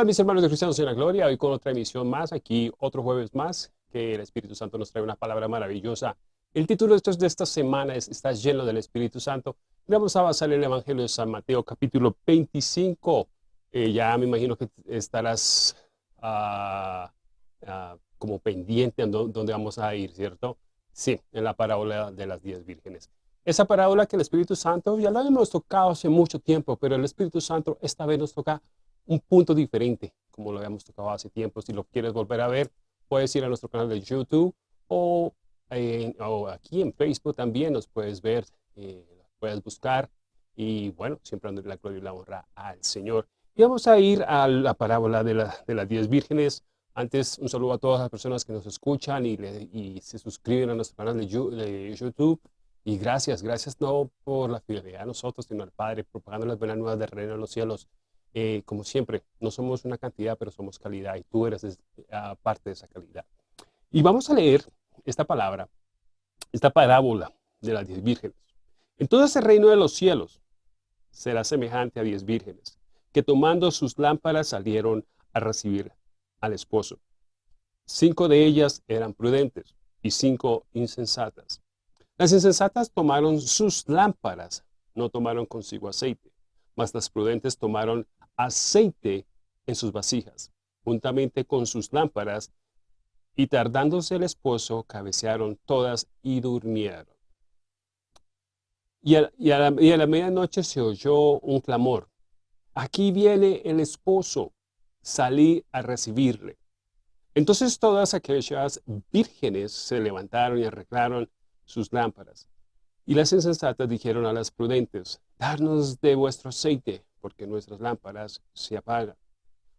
Hola mis hermanos de Cristianos en la Gloria, hoy con otra emisión más, aquí otro jueves más, que el Espíritu Santo nos trae una palabra maravillosa. El título de, de esta semana es Estás lleno del Espíritu Santo. vamos a basar en el Evangelio de San Mateo, capítulo 25. Eh, ya me imagino que estarás ah, ah, como pendiente en dónde vamos a ir, ¿cierto? Sí, en la parábola de las diez vírgenes. Esa parábola que el Espíritu Santo, ya la hemos tocado hace mucho tiempo, pero el Espíritu Santo esta vez nos toca un punto diferente, como lo habíamos tocado hace tiempo. Si lo quieres volver a ver, puedes ir a nuestro canal de YouTube o, aquí en Facebook también nos puedes ver, eh, puedes buscar y bueno, siempre dándole la gloria y la honra al Señor. Y vamos a ir a la parábola de, las diez vírgenes. Antes, un saludo a todas las personas que nos escuchan y, y se suscriben a nuestro canal de, YouTube. Y gracias, gracias no por la fidelidad a nosotros, sino al Padre, propagando las buenas nuevas del reino de los cielos. Eh, como siempre, no somos una cantidad, pero somos calidad y tú eres ah, parte de esa calidad. Y vamos a leer esta palabra, esta parábola de las diez vírgenes. Entonces el reino de los cielos será semejante a diez vírgenes, que tomando sus lámparas salieron a recibir al esposo. Cinco de ellas eran prudentes y cinco insensatas. Las insensatas tomaron sus lámparas, no tomaron consigo aceite, mas las prudentes tomaron aceite en sus vasijas, juntamente con sus lámparas, y tardándose el esposo, cabecearon todas y durmieron. Y a, la, medianoche se oyó un clamor. Aquí viene el esposo, salí a recibirle. Entonces todas aquellas vírgenes se levantaron y arreglaron sus lámparas. Y las insensatas dijeron a las prudentes, darnos de vuestro aceite, porque nuestras lámparas se apagan.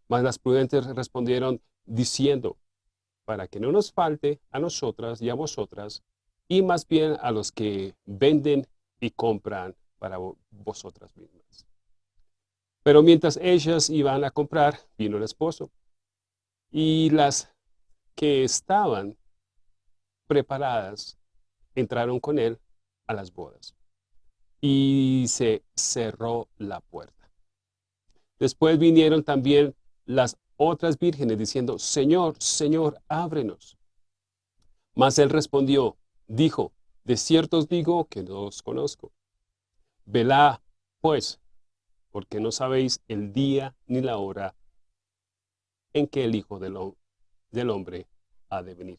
Mas las prudentes respondieron diciendo, para que no nos falte a nosotras y a vosotras, y más bien a los que venden y compran para vosotras mismas. Pero mientras ellas iban a comprar, vino el esposo, y las que estaban preparadas entraron con él a las bodas. Y se cerró la puerta. Después vinieron también las otras vírgenes diciendo, Señor, Señor, ábrenos. Mas él respondió, dijo, de cierto os digo que no os conozco. Velá, pues, porque no sabéis el día ni la hora en que el Hijo del, Hombre ha de venir.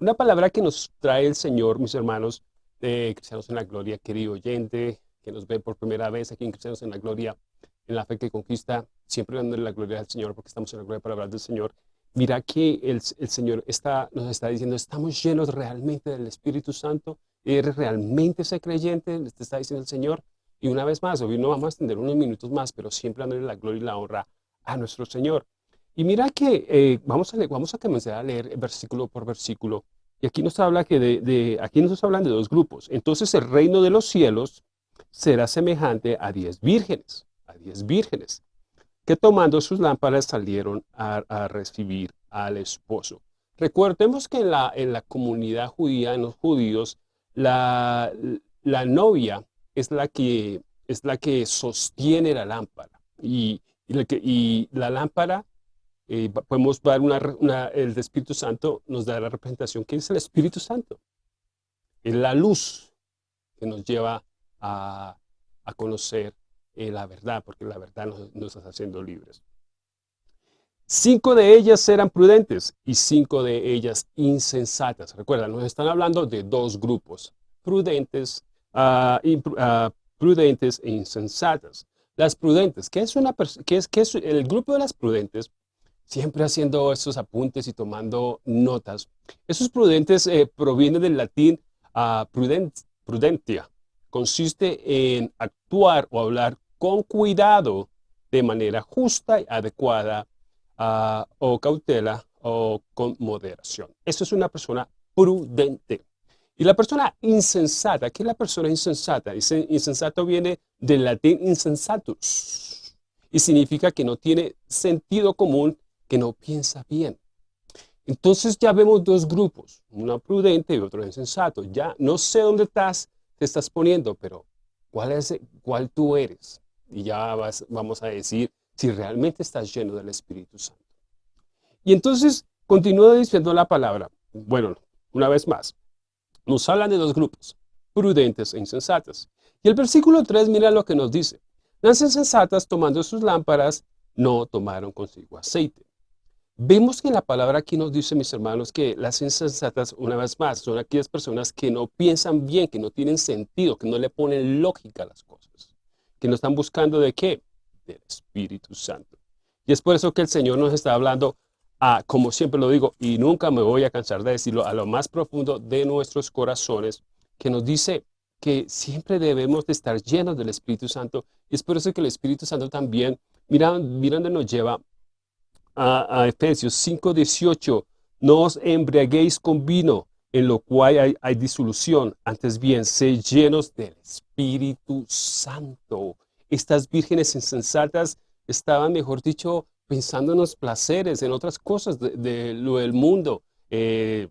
Una palabra que nos trae el Señor, mis hermanos, de Cristianos en la Gloria, querido oyente, que nos ve por primera vez aquí en Cristianos en la Gloria, en la fe que conquista, siempre dándole la gloria al Señor, porque estamos en la gloria para hablar del Señor. Mira que el, el Señor está, nos está diciendo, estamos llenos realmente del Espíritu Santo, eres realmente ese creyente, te está diciendo el Señor. Y una vez más, hoy no vamos a extender unos minutos más, pero siempre dándole la gloria y la honra a nuestro Señor. Y mira que eh, vamos, a leer, vamos a comenzar a leer versículo por versículo. Y aquí nos habla que de, de, aquí nos hablan de dos grupos. Entonces el reino de los cielos será semejante a diez vírgenes diez vírgenes, que tomando sus lámparas salieron a, recibir al esposo. Recordemos que en la, en la comunidad judía, en los judíos, la, la novia es la, que, es la que sostiene la lámpara. Y, y, la lámpara, eh, podemos dar una, el Espíritu Santo nos da la representación que es el Espíritu Santo. Es la luz que nos lleva a, a conocer eh, la verdad, porque la verdad nos, está haciendo libres. Cinco de ellas eran prudentes y cinco de ellas insensatas. Recuerda, nos están hablando de dos grupos, prudentes, uh, prudentes e insensatas. Las prudentes, ¿qué es, una qué es, qué es el grupo de las prudentes? Siempre haciendo esos apuntes y tomando notas. Esos prudentes eh, provienen del latín uh, prudentia. Consiste en actuar o hablar con cuidado, de manera justa y adecuada, ah, o cautela, o con moderación. Eso es una persona prudente. Y la persona insensata, ¿qué es la persona insensata? insensato viene del latín insensatus y significa que no tiene sentido común, que no piensa bien. Entonces ya vemos dos grupos, uno prudente y otro insensato. Ya no sé dónde estás, te estás poniendo, pero ¿cuál, es, cuál tú eres? Y ya vamos a decir si realmente estás lleno del Espíritu Santo. Y entonces continúa diciendo la palabra. Bueno, una vez más, nos hablan de dos grupos, prudentes e insensatas. Y el versículo 3 mira lo que nos dice. Las insensatas tomando sus lámparas no tomaron consigo aceite. Vemos que la palabra aquí nos dice, mis hermanos, que las insensatas, una vez más, son aquellas personas que no piensan bien, que no tienen sentido, que no le ponen lógica a las cosas, que no están buscando de qué? Del Espíritu Santo. Y es por eso que el Señor nos está hablando, a, como siempre lo digo, y nunca me voy a cansar de decirlo, a lo más profundo de nuestros corazones, que nos dice que siempre debemos de estar llenos del Espíritu Santo. Y es por eso que el Espíritu Santo también, mira, mira dónde nos lleva a, a Efesios 5.18, no os embriaguéis con vino, en lo cual hay, disolución, antes bien, sé llenos del Espíritu Santo. Estas vírgenes insensatas estaban, mejor dicho, pensando en los placeres, en otras cosas de, lo del mundo. Eh,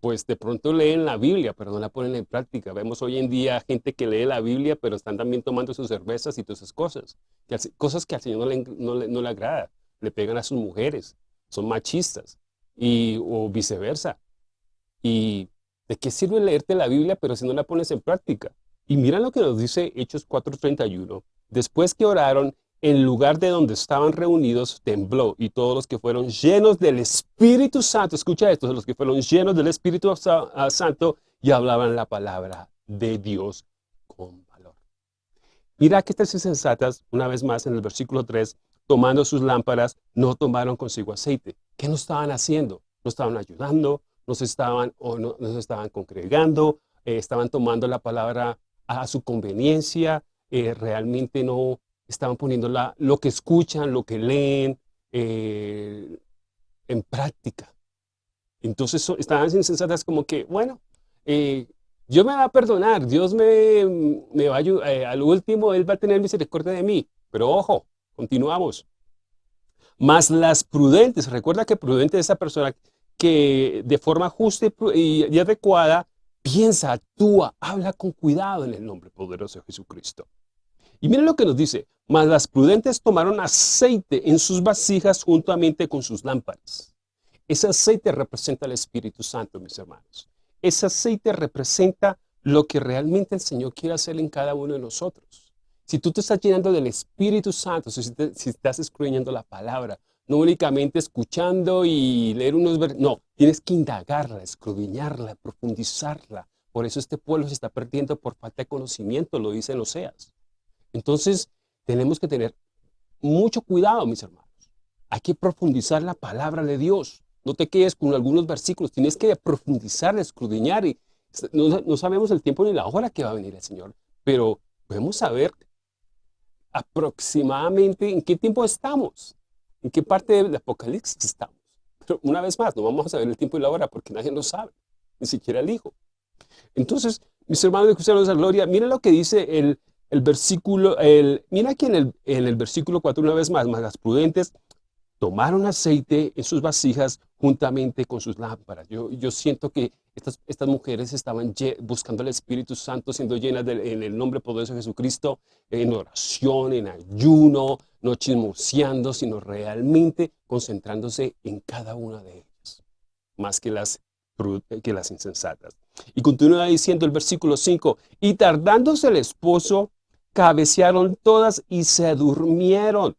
pues de pronto leen la Biblia, pero no la ponen en práctica. Vemos hoy en día gente que lee la Biblia, pero están también tomando sus cervezas y todas esas cosas. cosas que al Señor no le, no le, no le agrada le pegan a sus mujeres, son machistas, y, o viceversa. ¿Y de qué sirve leerte la Biblia, pero si no la pones en práctica? Y mira lo que nos dice Hechos 4.31. Después que oraron, en lugar de donde estaban reunidos, tembló, y todos los que fueron llenos del Espíritu Santo, escucha esto, los que fueron llenos del Espíritu Santo, y hablaban la palabra de Dios con valor. Mira que estas insensatas, una vez más en el versículo 3, tomando sus lámparas, no tomaron consigo aceite. ¿Qué no estaban haciendo? No estaban ayudando, no se estaban, o no, se estaban congregando, eh, estaban tomando la palabra a su conveniencia, eh, realmente no estaban poniendo la, lo que escuchan, lo que leen eh, en práctica. Entonces estaban insensatas como que, bueno, Dios me va a perdonar, Dios me, me va a ayudar, al último Él va a tener misericordia de mí. Pero ojo, Continuamos. Más las prudentes, recuerda que prudente es esa persona que de forma justa y, adecuada piensa, actúa, habla con cuidado en el nombre poderoso de Jesucristo. Y miren lo que nos dice, más las prudentes tomaron aceite en sus vasijas juntamente con sus lámparas. Ese aceite representa el Espíritu Santo, mis hermanos. Ese aceite representa lo que realmente el Señor quiere hacer en cada uno de nosotros. Si tú te estás llenando del Espíritu Santo, si, estás escudriñando la palabra, no únicamente escuchando y leer unos versículos, no, tienes que indagarla, escudriñarla, profundizarla. Por eso este pueblo se está perdiendo por falta de conocimiento, lo dice en Oseas. Entonces, tenemos que tener mucho cuidado, mis hermanos. Hay que profundizar la palabra de Dios. No te quedes con algunos versículos, tienes que profundizar, escudriñar. Y no, no sabemos el tiempo ni la hora que va a venir el Señor, pero podemos saber aproximadamente en qué tiempo estamos, en qué parte del Apocalipsis estamos. Pero una vez más, no vamos a saber el tiempo y la hora porque nadie lo sabe, ni siquiera el Hijo. Entonces, mis hermanos de Cristianos de la Gloria, miren lo que dice el, el versículo, mira aquí en el, en el versículo 4 una vez más, más las prudentes tomaron aceite en sus vasijas juntamente con sus lámparas. Yo, siento que estas, mujeres estaban buscando el Espíritu Santo, siendo llenas en el nombre poderoso de Jesucristo, en oración, en ayuno, no chismoseando, sino realmente concentrándose en cada una de ellas, más que las, que las insensatas. Y continúa diciendo el versículo 5, y tardándose el esposo, cabecearon todas y se durmieron.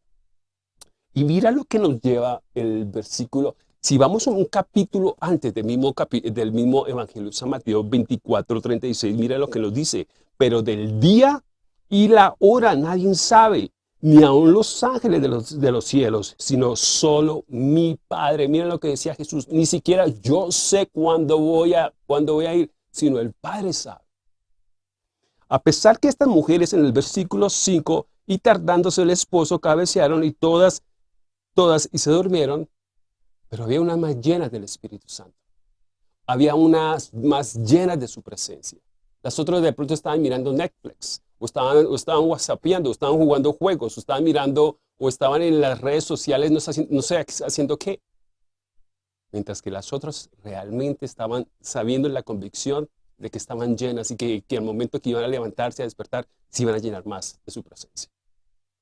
Y mira lo que nos lleva el versículo. Si vamos a un capítulo antes del mismo, del mismo Evangelio de San Mateo 24, 36, mira lo que nos dice. Pero del día y la hora nadie sabe, ni aun los ángeles de los, de los cielos, sino solo mi Padre. Mira lo que decía Jesús, ni siquiera yo sé cuándo voy a, cuándo voy a ir, sino el Padre sabe. A pesar que estas mujeres en el versículo 5, y tardándose el esposo, cabecearon y todas todas y se durmieron, pero había unas más llenas del Espíritu Santo. Había unas más llenas de su presencia. Las otras de pronto estaban mirando Netflix, o estaban, o estaban whatsappeando, o estaban jugando juegos, o estaban mirando, o estaban en las redes sociales, no, sé haciendo qué. Mientras que las otras realmente estaban sabiendo en la convicción de que estaban llenas y que, que al momento que iban a levantarse, a despertar, se iban a llenar más de su presencia.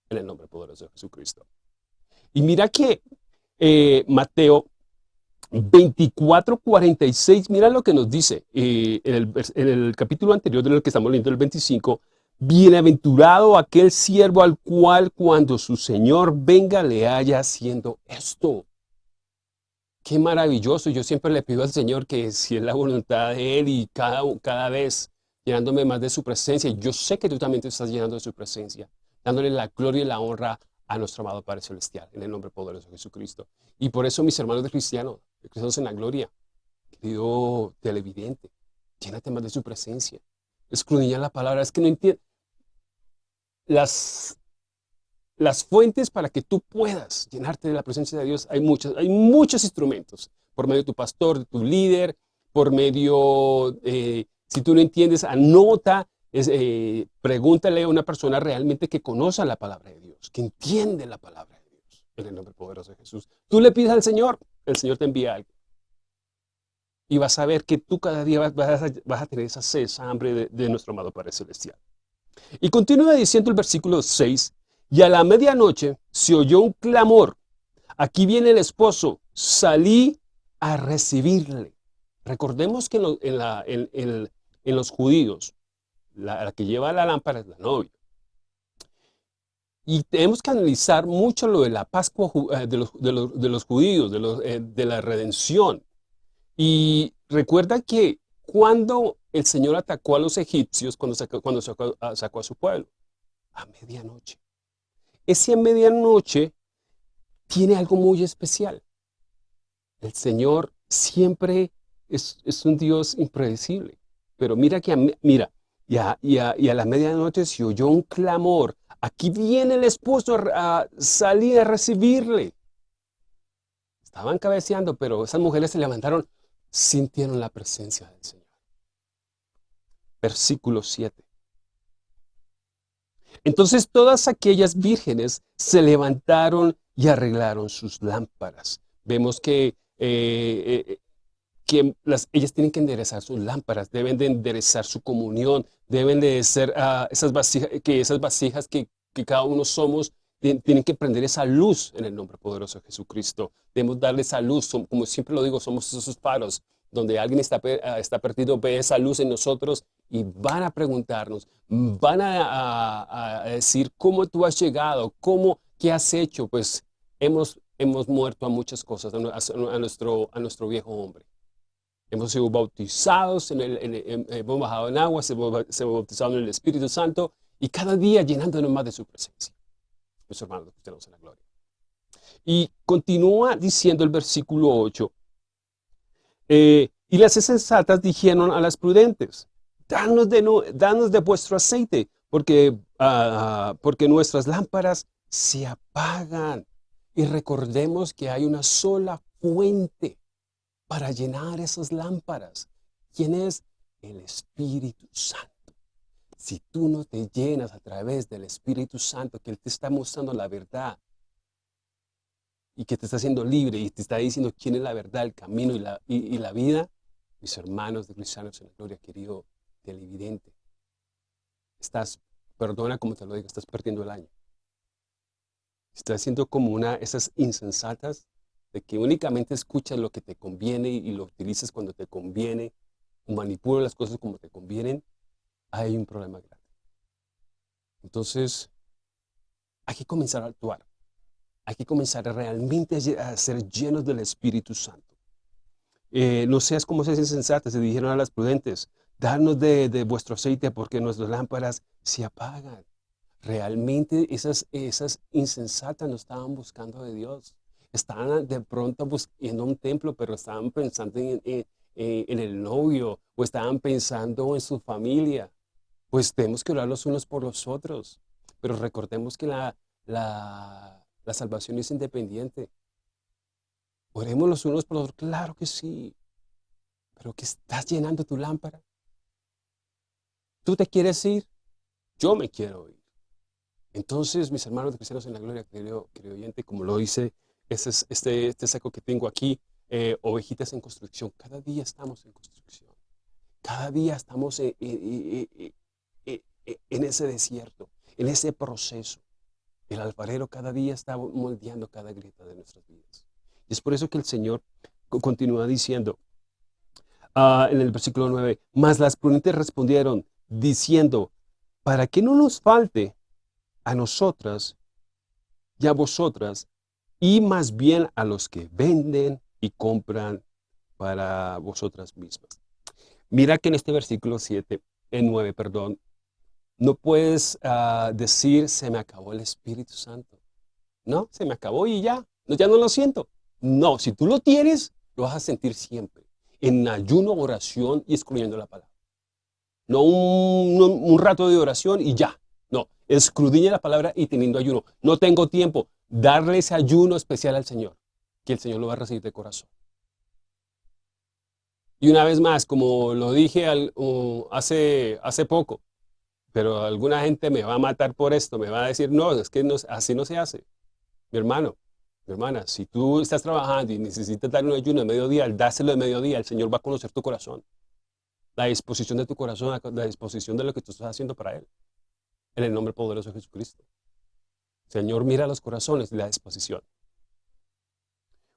en el nombre poderoso de Jesucristo. Y mira que eh, Mateo 24, 46, mira lo que nos dice eh, en, el, capítulo anterior de lo que estamos leyendo, el 25, Bienaventurado aquel siervo al cual cuando su Señor venga le haya haciendo esto. Qué maravilloso. Yo siempre le pido al Señor que si es la voluntad de Él y cada, cada vez llenándome más de su presencia, yo sé que tú también te estás llenando de su presencia, dándole la gloria y la honra a nuestro amado Padre Celestial, en el nombre poderoso de Jesucristo. Y por eso, mis hermanos de cristianos, cristianos en la gloria, querido televidente, llénate más de su presencia. Escudriña la palabra, es que no entiendo las, las fuentes para que tú puedas llenarte de la presencia de Dios, hay muchos, hay muchos instrumentos, por medio de tu pastor, de tu líder, por medio, eh, si tú no entiendes, anota, eh, pregúntale a una persona realmente que conozca la palabra de Que entiende la palabra de Dios, en el nombre poderoso de Jesús. Tú le pides al Señor, el Señor te envía algo. Y vas a ver que tú cada día vas, a, tener esa sed, esa hambre de, de nuestro amado Padre Celestial. Y continúa diciendo el versículo 6, y a la medianoche se oyó un clamor, aquí viene el esposo, salí a recibirle. Recordemos que en, los judíos, la, que lleva la lámpara es la novia. Y tenemos que analizar mucho lo de la Pascua eh, de los, judíos, de, eh, de la redención. Y recuerda que cuando el Señor atacó a los egipcios cuando sacó, a, su pueblo? A medianoche. Ese a medianoche tiene algo muy especial. El Señor siempre es, un Dios impredecible. Pero mira que, a, mira, y a, y, a, la medianoche se oyó un clamor. Aquí viene el esposo a, salir a recibirle. Estaban cabeceando, pero esas mujeres se levantaron, sintieron la presencia del Señor versículo 7. Entonces todas aquellas vírgenes se levantaron y arreglaron sus lámparas. Vemos que, eh, eh, que las, ellas tienen que enderezar sus lámparas, deben de enderezar su comunión, deben de ser ah, esas vasijas, que esas vasijas que, cada uno somos, tienen que prender esa luz en el nombre poderoso de Jesucristo. Debemos darle esa luz, como siempre lo digo, somos esos faros donde alguien está, ah, está perdido, ve esa luz en nosotros y van a preguntarnos, van a, decir cómo tú has llegado, cómo, qué has hecho, pues hemos, hemos muerto a muchas cosas, a, nuestro, a nuestro viejo hombre. Hemos sido bautizados, en el, hemos bajado en agua, se hemos bautizado en el Espíritu Santo y cada día llenándonos más de su presencia. Mis hermanos, tenemos en la gloria. Y continúa diciendo el versículo 8, eh, y las sensatas dijeron a las prudentes, danos de, danos de vuestro aceite, porque, ah, porque nuestras lámparas se apagan. Y recordemos que hay una sola fuente para llenar esas lámparas. ¿Quién es? El Espíritu Santo. Si tú no te llenas a través del Espíritu Santo, que Él te está mostrando la verdad, y que te está haciendo libre y te está diciendo quién es la verdad, el camino y la, y, la vida, mis hermanos de cristianos en la gloria, querido televidente, estás, perdona como te lo digo, estás perdiendo el año. Estás haciendo como una esas insensatas de que únicamente escuchas lo que te conviene y lo utilizas cuando te conviene, o manipulas las cosas como te convienen, hay un problema grande. Entonces, hay que comenzar a actuar. Hay que comenzar realmente a ser llenos del Espíritu Santo. Eh, no seas como seas insensatas, se dijeron a las prudentes, darnos de, vuestro aceite porque nuestras lámparas se apagan. Realmente esas, esas insensatas no estaban buscando de Dios. Estaban de pronto buscando un templo, pero estaban pensando en, en, el novio o estaban pensando en su familia. Pues tenemos que orar los unos por los otros. Pero recordemos que la, la, la salvación es independiente. Oremos los unos por los otros. Claro que sí. Pero que estás llenando tu lámpara. ¿Tú te quieres ir? Yo me quiero ir. Entonces, mis hermanos de cristianos en la gloria, querido, querido oyente, como lo dice este, este, saco que tengo aquí, eh, ovejitas en construcción. Cada día estamos en construcción. Cada día estamos en ese desierto, en ese proceso. El alfarero cada día está moldeando cada grieta de nuestras vidas. Y es por eso que el Señor continúa diciendo ah, en el versículo 9, Mas las prudentes respondieron diciendo, para que no nos falte a nosotras y a vosotras, y más bien a los que venden y compran para vosotras mismas. Mira que en este versículo 7, en 9, perdón, no puedes ah, decir, se me acabó el Espíritu Santo. No, se me acabó y ya, no, ya no lo siento. No, si tú lo tienes, lo vas a sentir siempre. En ayuno, oración y excluyendo la palabra. No un, rato de oración y ya. No, escudriña la palabra y teniendo ayuno. No tengo tiempo. Darle ese ayuno especial al Señor, que el Señor lo va a recibir de corazón. Y una vez más, como lo dije hace, hace poco, pero alguna gente me va a matar por esto, me va a decir, no, es que así no se hace. Mi hermano, mi hermana, si tú estás trabajando y necesitas dar un ayuno de mediodía, dáselo de mediodía, el Señor va a conocer tu corazón. La disposición de tu corazón, la disposición de lo que tú estás haciendo para Él. En el nombre poderoso de Jesucristo. Señor, mira los corazones y la disposición.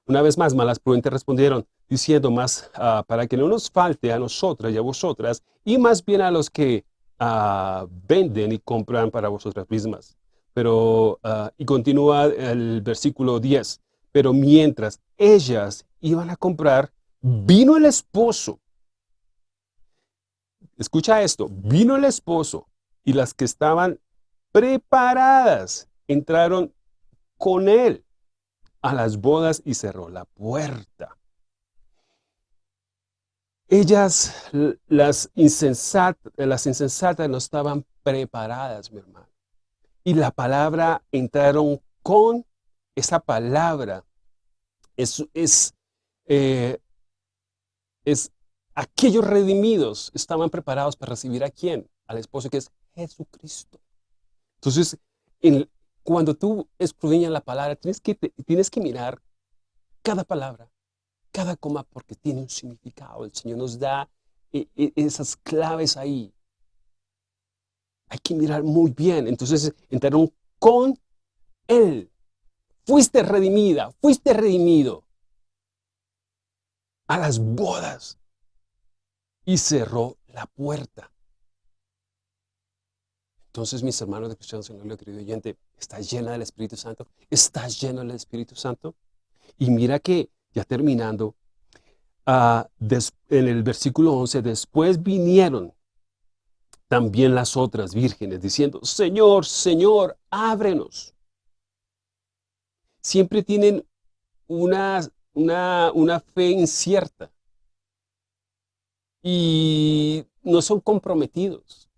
Una vez más, malas prudentes respondieron, diciendo más, ah, para que no nos falte a nosotras y a vosotras, y más bien a los que Ah, venden y compran para vosotras mismas. Pero, ah, y continúa el versículo 10, pero mientras ellas iban a comprar, vino el esposo. Escucha esto, vino el esposo y las que estaban preparadas entraron con él a las bodas y cerró la puerta. Ellas, las insensatas, las insensatas no estaban preparadas, mi hermano. Y la palabra entraron con esa palabra. Es, es, eh, es aquellos redimidos estaban preparados para recibir a quién? Al esposo que es Jesucristo. Entonces, cuando tú escudriñas la palabra, tienes que, tienes que mirar cada palabra cada coma porque tiene un significado. El Señor nos da eh, eh, esas claves ahí. Hay que mirar muy bien. Entonces entraron con Él. Fuiste redimida, fuiste redimido a las bodas. Y cerró la puerta. Entonces, mis hermanos de Cristianos en el querido oyente, ¿estás llena del Espíritu Santo? ¿Estás lleno del Espíritu Santo? Y mira que ya terminando, ah, en el versículo 11, después vinieron también las otras vírgenes diciendo, Señor, Señor, ábrenos. Siempre tienen una, una, una fe incierta y no son comprometidos.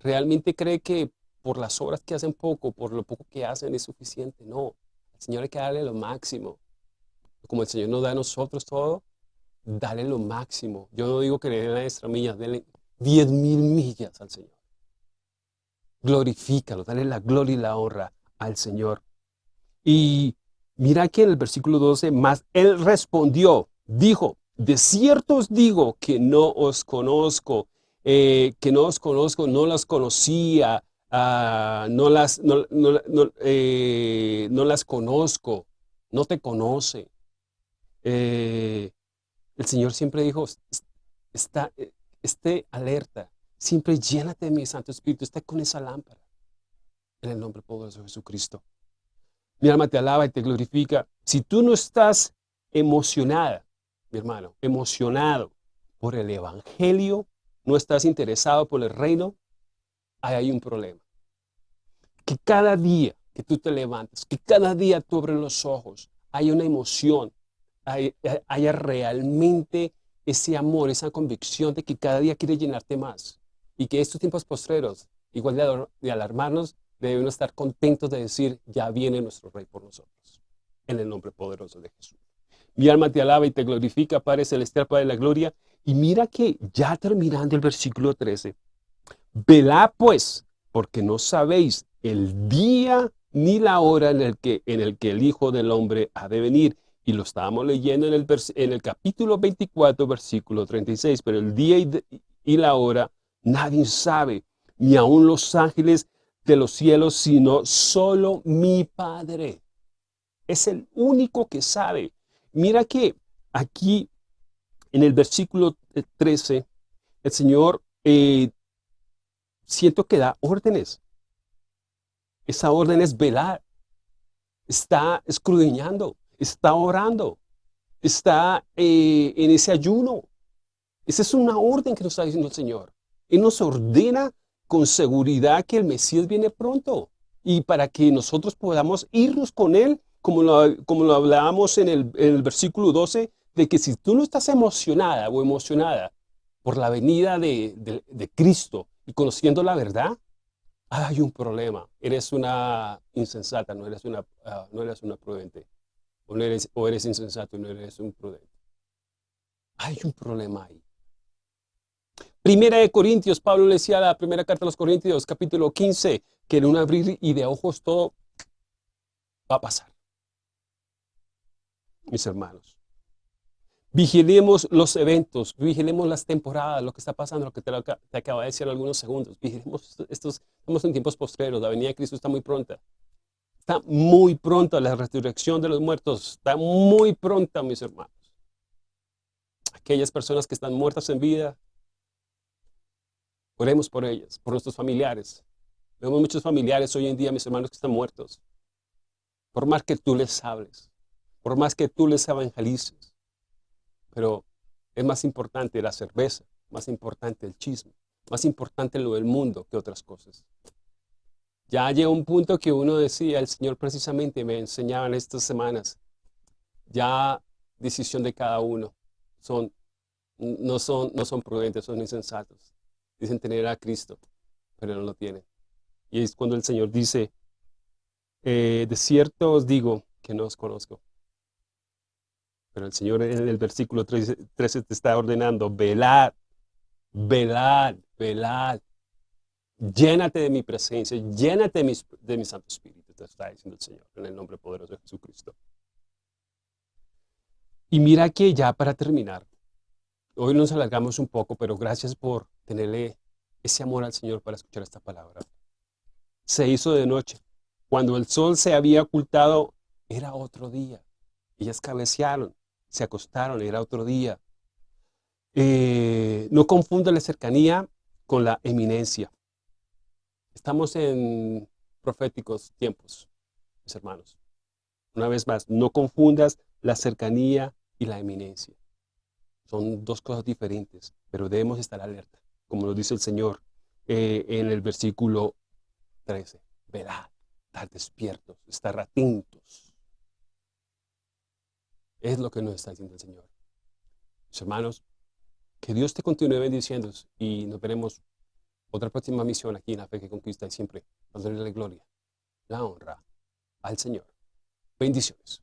Realmente cree que por las obras que hacen poco, por lo poco que hacen es suficiente. No, al Señor hay que darle lo máximo como el Señor nos da a nosotros todo, dale lo máximo. Yo no digo que le den extra milla, denle 10 mil millas al Señor. Glorifícalo, dale la gloria y la honra al Señor. Y mira aquí en el versículo 12, más Él respondió, dijo, de cierto os digo que no os conozco, eh, que no os conozco, no las conocía, ah, no, las, no, eh, no las conozco, no te conoce. Eh, el Señor siempre dijo, está, esté alerta, siempre llénate de mi Santo Espíritu, esté con esa lámpara. En el nombre poderoso de Jesucristo. Mi alma te alaba y te glorifica. Si tú no estás emocionada, mi hermano, emocionado por el Evangelio, no estás interesado por el reino, ahí hay un problema. Que cada día que tú te levantas, que cada día tú abres los ojos, hay una emoción, haya realmente ese amor, esa convicción de que cada día quiere llenarte más. Y que estos tiempos postreros, igual de, alarmarnos, debemos estar contentos de decir, ya viene nuestro Rey por nosotros. En el nombre poderoso de Jesús. Mi alma te alaba y te glorifica, Padre Celestial, Padre de la Gloria. Y mira que ya terminando el versículo 13, velá pues, porque no sabéis el día ni la hora en el que, en el, que el Hijo del Hombre ha de venir y lo estábamos leyendo en el, en el capítulo 24, versículo 36, pero el día y, la hora nadie sabe, ni aun los ángeles de los cielos, sino solo mi Padre. Es el único que sabe. Mira que aquí en el versículo 13, el Señor eh, siento que da órdenes. Esa orden es velar. Está escudriñando, está orando, está eh, en ese ayuno. Esa es una orden que nos está diciendo el Señor. Él nos ordena con seguridad que el Mesías viene pronto. Y para que nosotros podamos irnos con Él, como lo, como hablábamos en el, en el versículo 12, de que si tú no estás emocionada o emocionada por la venida de, Cristo y conociendo la verdad, hay un problema. Eres una insensata, no eres una, ah, no eres una prudente. O, eres, o eres insensato y no eres un prudente. Hay un problema ahí. Primera de Corintios, Pablo le decía a la primera carta a los Corintios, capítulo 15, que en un abrir y de ojos todo va a pasar. Mis hermanos, Vigilemos los eventos, vigilemos las temporadas, lo que está pasando, lo que te, te acaba de decir algunos segundos. Vigilemos estos, estamos en tiempos postreros, la venida de Cristo está muy pronta. Está muy pronta la resurrección de los muertos, está muy pronta, mis hermanos. Aquellas personas que están muertas en vida, oremos por ellas, por nuestros familiares. Vemos muchos familiares hoy en día, mis hermanos, que están muertos. Por más que tú les hables, por más que tú les evangelices, pero es más importante la cerveza, más importante el chisme, más importante lo del mundo que otras cosas. Ya llegó un punto que uno decía, el Señor precisamente me enseñaba en estas semanas, ya decisión de cada uno, son, no, son, no son prudentes, son insensatos. Dicen tener a Cristo, pero no lo tienen. Y es cuando el Señor dice, eh, de cierto os digo que no os conozco. Pero el Señor en el versículo 13, te está ordenando, velad, velad, velad. Llénate de mi presencia, llénate de mi, de mi Santo Espíritu, te está diciendo el Señor, en el nombre poderoso de Jesucristo. Y mira que ya para terminar, hoy nos alargamos un poco, pero gracias por tenerle ese amor al Señor para escuchar esta palabra. Se hizo de noche. Cuando el sol se había ocultado, era otro día. Ellas cabecearon se acostaron, era otro día. Eh, no confunda la cercanía con la eminencia. Estamos en proféticos tiempos, mis hermanos. Una vez más, no confundas la cercanía y la eminencia. Son dos cosas diferentes, pero debemos estar alerta, como nos dice el Señor eh, en el versículo 13. Verá, estar despiertos, estar atentos es lo que nos está diciendo el Señor. Mis hermanos, que Dios te continúe bendiciendo y nos veremos otra próxima misión aquí en la fe que conquista y siempre dándole la gloria, la honra al Señor. Bendiciones.